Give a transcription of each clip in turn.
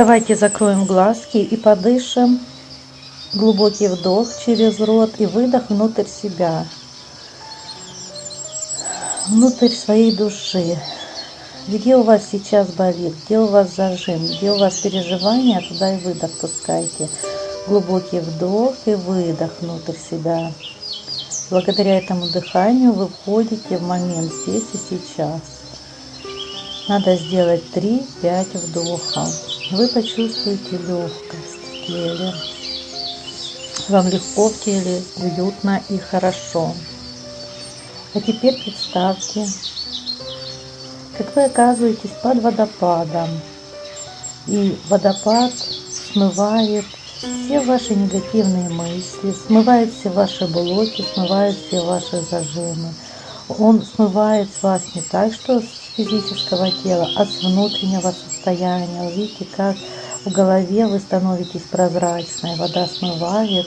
Давайте закроем глазки и подышим. Глубокий вдох через рот и выдох внутрь себя. Внутрь своей души. Где у вас сейчас болит, где у вас зажим, где у вас переживания, туда и выдох пускайте. Глубокий вдох и выдох внутрь себя. Благодаря этому дыханию вы входите в момент здесь и сейчас. Надо сделать 3-5 вдохов. Вы почувствуете легкость в теле. Вам легко в теле, уютно и хорошо. А теперь представьте, как вы оказываетесь под водопадом. И водопад смывает все ваши негативные мысли, смывает все ваши блоки, смывает все ваши зажимы. Он смывает вас не так, что с физического тела, а с внутреннего состояния. Вы видите, как в голове вы становитесь прозрачной, вода смывает,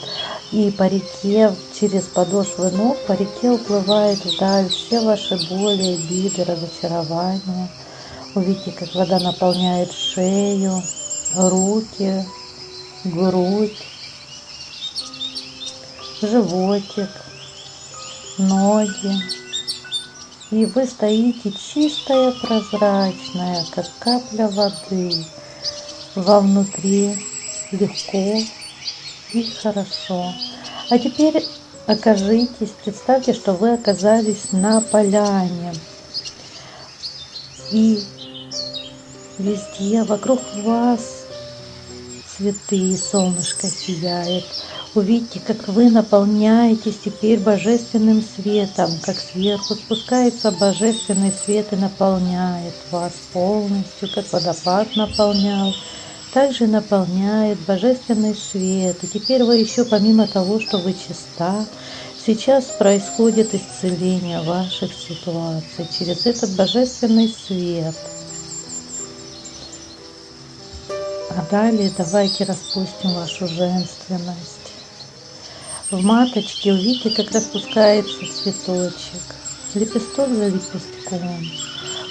и по реке, через подошвы ног, по реке уплывает вдаль все ваши боли, обиды, разочарования. Увидите, как вода наполняет шею, руки, грудь, животик, ноги. И вы стоите чистая, прозрачная, как капля воды. Вовнутри легко и хорошо. А теперь окажитесь, представьте, что вы оказались на поляне. И везде вокруг вас цветы, солнышко сияет. Увидите, как вы наполняетесь теперь божественным светом, как сверху спускается божественный свет и наполняет вас полностью, как водопад наполнял. Также наполняет божественный свет. И теперь вы еще помимо того, что вы чиста, сейчас происходит исцеление ваших ситуаций через этот божественный свет – А далее давайте распустим вашу женственность. В маточке увидите, как распускается цветочек, лепесток за лепестком.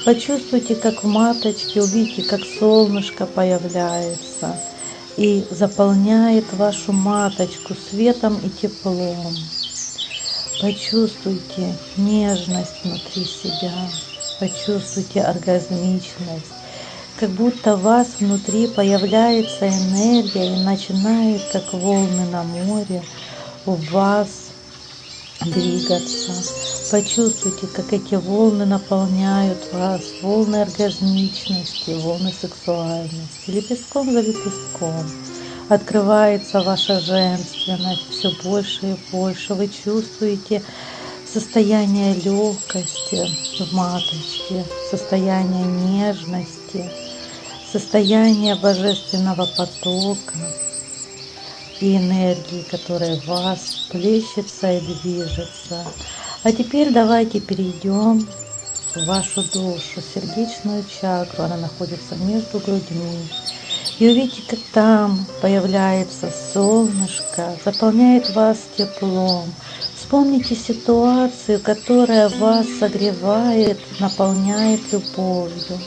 Почувствуйте, как в маточке, увидите, как солнышко появляется и заполняет вашу маточку светом и теплом. Почувствуйте нежность внутри себя, почувствуйте оргазмичность, как будто в вас внутри появляется энергия и начинает, как волны на море, у вас двигаться. Почувствуйте, как эти волны наполняют вас, волны оргазмичности, волны сексуальности, лепестком за лепестком. Открывается ваша женственность все больше и больше. Вы чувствуете состояние легкости в маточке, состояние нежности, состояние божественного потока и энергии, которая в вас плещется и движется. А теперь давайте перейдем в вашу душу, сердечную чакру. Она находится между грудьми. И увидите, как там появляется солнышко, заполняет вас теплом. Вспомните ситуацию, которая вас согревает, наполняет любовью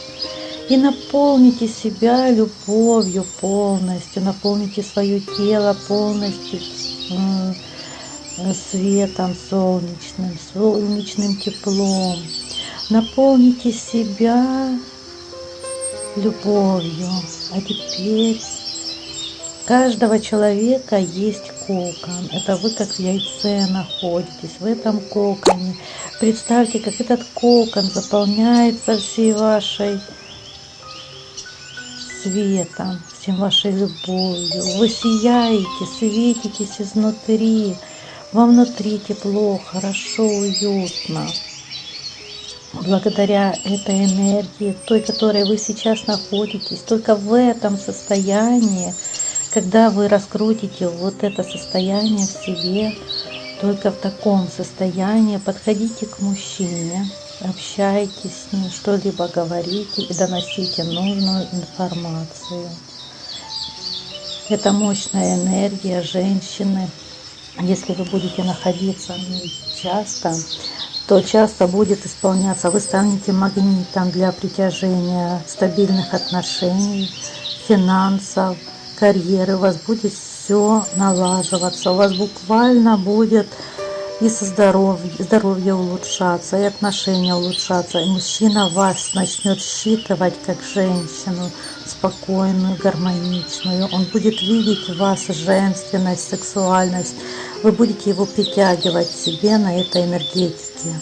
и наполните себя любовью полностью, наполните свое тело полностью светом солнечным, солнечным теплом. Наполните себя любовью. А теперь каждого человека есть кокон. Это вы как в яйце находитесь, в этом коконе. Представьте, как этот кокон заполняется всей вашей светом, всем вашей любовью. Вы сияете, светитесь изнутри. Вам внутри тепло, хорошо, уютно. Благодаря этой энергии, той, которой вы сейчас находитесь, только в этом состоянии, когда вы раскрутите вот это состояние в себе, только в таком состоянии подходите к мужчине, общайтесь с ним, что-либо говорите и доносите нужную информацию. Это мощная энергия женщины. Если вы будете находиться часто, то часто будет исполняться. Вы станете магнитом для притяжения стабильных отношений, финансов, карьеры, у вас будет все налаживаться, у вас буквально будет и со здоровье, здоровье улучшаться, и отношения улучшаться, и мужчина вас начнет считывать как женщину спокойную, гармоничную, он будет видеть в вас женственность, сексуальность, вы будете его притягивать себе на этой энергетике.